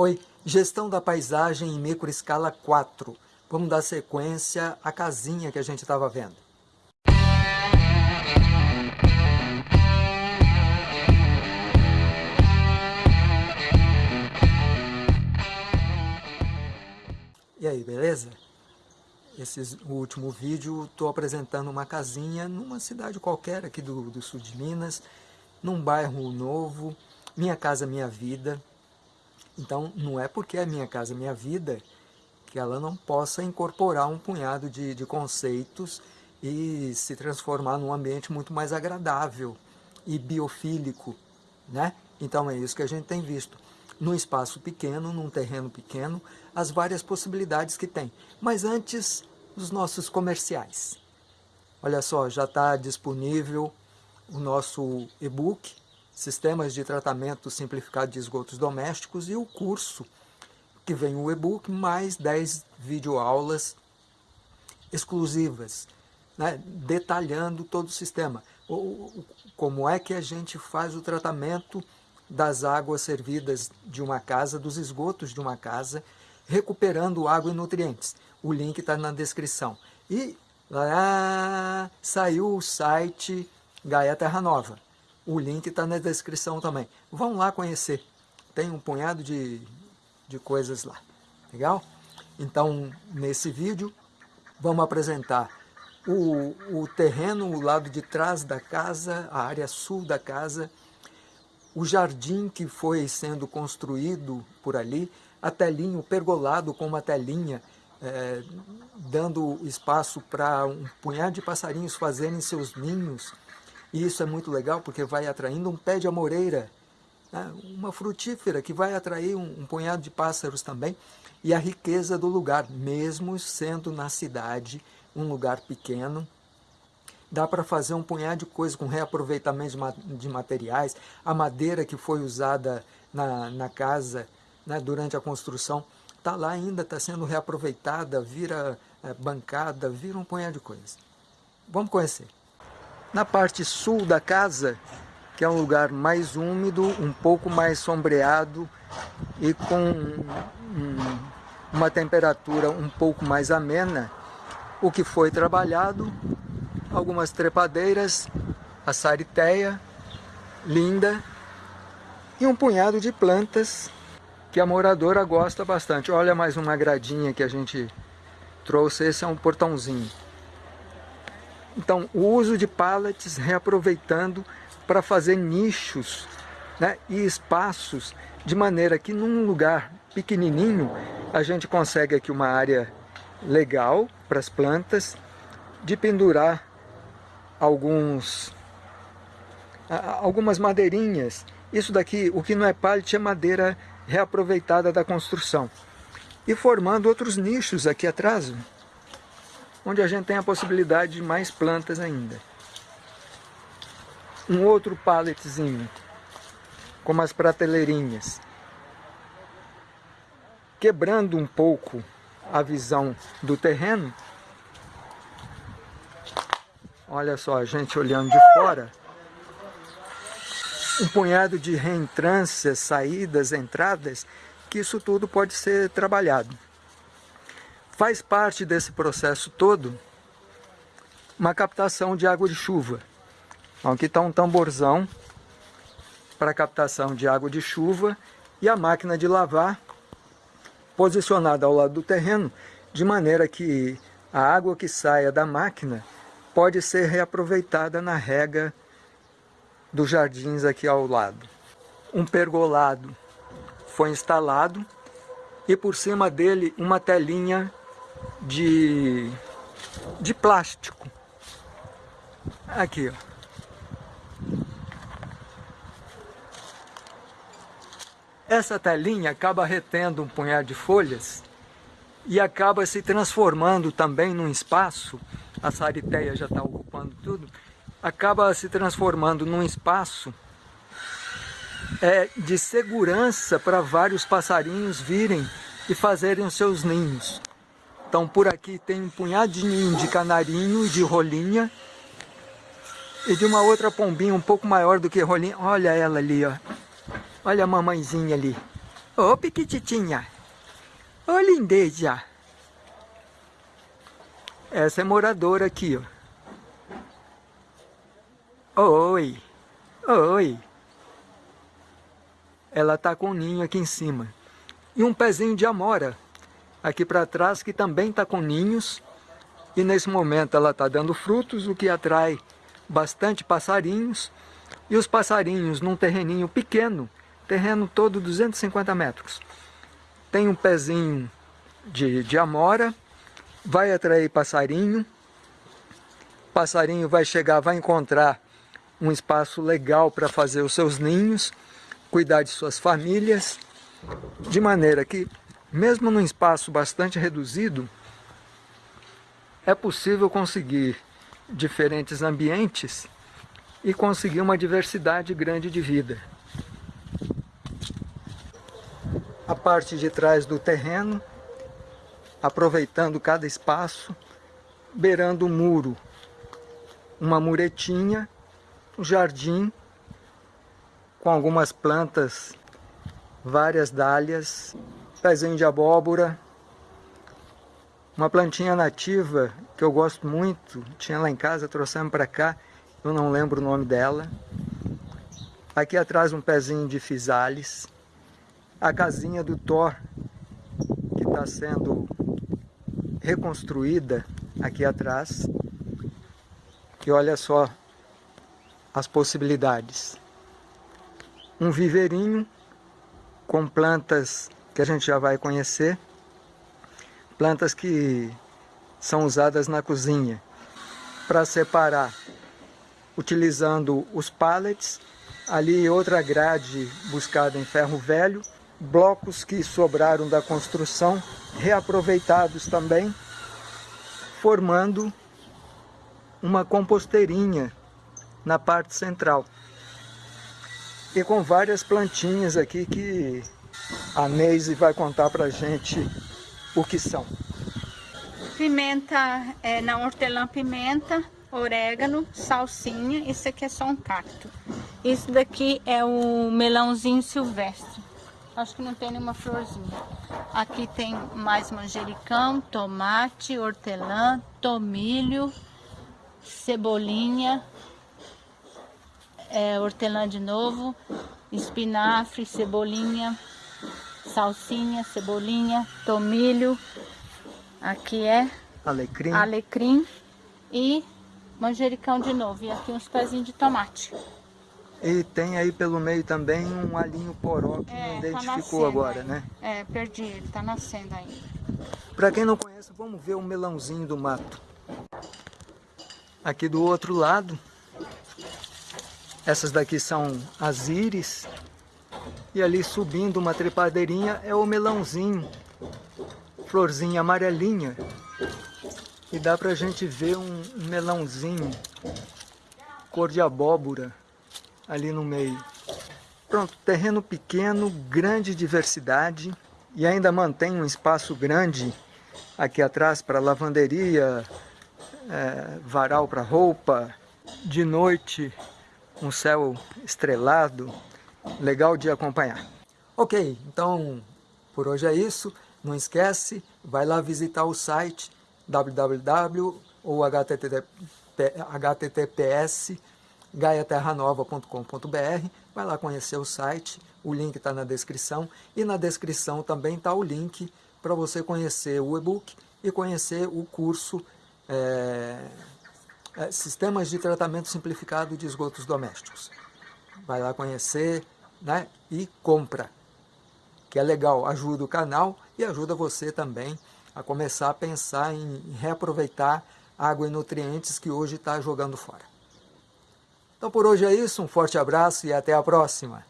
Oi, gestão da paisagem em microescala 4. Vamos dar sequência à casinha que a gente estava vendo. E aí, beleza? Esse último vídeo estou apresentando uma casinha numa cidade qualquer aqui do, do sul de Minas, num bairro novo, Minha Casa Minha Vida, então, não é porque é Minha Casa Minha Vida que ela não possa incorporar um punhado de, de conceitos e se transformar num ambiente muito mais agradável e biofílico, né? Então é isso que a gente tem visto. Num espaço pequeno, num terreno pequeno, as várias possibilidades que tem. Mas antes, os nossos comerciais. Olha só, já está disponível o nosso e-book Sistemas de Tratamento Simplificado de Esgotos Domésticos e o curso, que vem o e-book, mais 10 videoaulas exclusivas, né, detalhando todo o sistema. O, como é que a gente faz o tratamento das águas servidas de uma casa, dos esgotos de uma casa, recuperando água e nutrientes. O link está na descrição. E lá saiu o site Gaia Terra Nova. O link está na descrição também. Vão lá conhecer. Tem um punhado de, de coisas lá. Legal? Então, nesse vídeo, vamos apresentar o, o terreno, o lado de trás da casa, a área sul da casa, o jardim que foi sendo construído por ali, a telinha, o pergolado com uma telinha, é, dando espaço para um punhado de passarinhos fazerem seus ninhos, e isso é muito legal porque vai atraindo um pé de amoreira, né? uma frutífera que vai atrair um, um punhado de pássaros também. E a riqueza do lugar, mesmo sendo na cidade, um lugar pequeno, dá para fazer um punhado de coisas com reaproveitamento de, ma de, materiais, a madeira que foi usada na, na casa né, durante a construção, está lá ainda, está sendo reaproveitada, vira é, bancada, vira um punhado de coisas. Vamos conhecer. Na parte sul da casa, que é um lugar mais úmido, um pouco mais sombreado e com um, uma temperatura um pouco mais amena, o que foi trabalhado, algumas trepadeiras, a sariteia, linda, e um punhado de plantas que a moradora gosta bastante. Olha mais uma gradinha que a gente trouxe, esse é um portãozinho. Então, o uso de pallets reaproveitando para fazer nichos né, e espaços, de maneira que num lugar pequenininho a gente consegue aqui uma área legal para as plantas, de pendurar alguns, algumas madeirinhas. Isso daqui, o que não é pallet, é madeira reaproveitada da construção. E formando outros nichos aqui atrás, onde a gente tem a possibilidade de mais plantas ainda. Um outro palletzinho, com umas prateleirinhas, quebrando um pouco a visão do terreno. Olha só, a gente olhando de fora, um punhado de reentrâncias, saídas, entradas, que isso tudo pode ser trabalhado. Faz parte desse processo todo uma captação de água de chuva. Então, aqui está um tamborzão para captação de água de chuva e a máquina de lavar posicionada ao lado do terreno, de maneira que a água que saia da máquina pode ser reaproveitada na rega dos jardins aqui ao lado. Um pergolado foi instalado e por cima dele uma telinha de, de plástico. Aqui, ó. Essa telinha acaba retendo um punhado de folhas e acaba se transformando também num espaço, a sariteia já está ocupando tudo, acaba se transformando num espaço é, de segurança para vários passarinhos virem e fazerem os seus ninhos. Então por aqui tem um punhadinho de canarinho de rolinha. E de uma outra pombinha um pouco maior do que rolinha. Olha ela ali, ó. Olha a mamãezinha ali. Ô, Piquititinha! Ô, lindeja! Essa é moradora aqui, ó. Oi! Oi! Ela tá com um ninho aqui em cima. E um pezinho de amora aqui para trás que também tá com ninhos. E nesse momento ela tá dando frutos, o que atrai bastante passarinhos. E os passarinhos num terreninho pequeno, terreno todo 250 metros. Tem um pezinho de, de amora, vai atrair passarinho, passarinho vai chegar, vai encontrar um espaço legal para fazer os seus ninhos, cuidar de suas famílias, de maneira que, mesmo num espaço bastante reduzido, é possível conseguir diferentes ambientes e conseguir uma diversidade grande de vida. A parte de trás do terreno, aproveitando cada espaço, beirando o muro, uma muretinha, um jardim com algumas plantas, várias dálias, pezinho de abóbora, uma plantinha nativa que eu gosto muito, tinha lá em casa, trouxemos para cá, eu não lembro o nome dela. Aqui atrás um pezinho de fisales. A casinha do Thor, que está sendo reconstruída aqui atrás. E olha só as possibilidades. Um viveirinho com plantas que a gente já vai conhecer. Plantas que são usadas na cozinha para separar utilizando os pallets, ali outra grade buscada em ferro velho, blocos que sobraram da construção, reaproveitados também, formando uma composteirinha na parte central. E com várias plantinhas aqui que a Neise vai contar pra gente o que são. Pimenta, é, na hortelã-pimenta, orégano, salsinha, esse aqui é só um cacto. Esse daqui é o melãozinho silvestre. Acho que não tem nenhuma florzinha. Aqui tem mais manjericão, tomate, hortelã, tomilho, cebolinha, é, hortelã de novo, espinafre, cebolinha, salsinha, cebolinha, tomilho. Aqui é alecrim, alecrim e manjericão de novo. E aqui uns pezinhos de tomate. E tem aí pelo meio também um alinho poró que é, não tá identificou tá agora, né? É, perdi ele, tá nascendo ainda. Para quem não conhece, vamos ver o melãozinho do mato. Aqui do outro lado, essas daqui são as íris. E ali subindo uma trepadeirinha é o melãozinho, florzinha amarelinha. E dá pra gente ver um melãozinho, cor de abóbora, ali no meio. Pronto, terreno pequeno, grande diversidade e ainda mantém um espaço grande aqui atrás para lavanderia, é, varal para roupa, de noite um céu estrelado, legal de acompanhar. Ok, então por hoje é isso. Não esquece, vai lá visitar o site www ou https gaiaterranova.com.br vai lá conhecer o site, o link está na descrição e na descrição também está o link para você conhecer o e-book e conhecer o curso é, é, Sistemas de Tratamento Simplificado de Esgotos Domésticos. Vai lá conhecer né, e compra, que é legal, ajuda o canal e ajuda você também a começar a pensar em reaproveitar água e nutrientes que hoje está jogando fora. Então por hoje é isso, um forte abraço e até a próxima!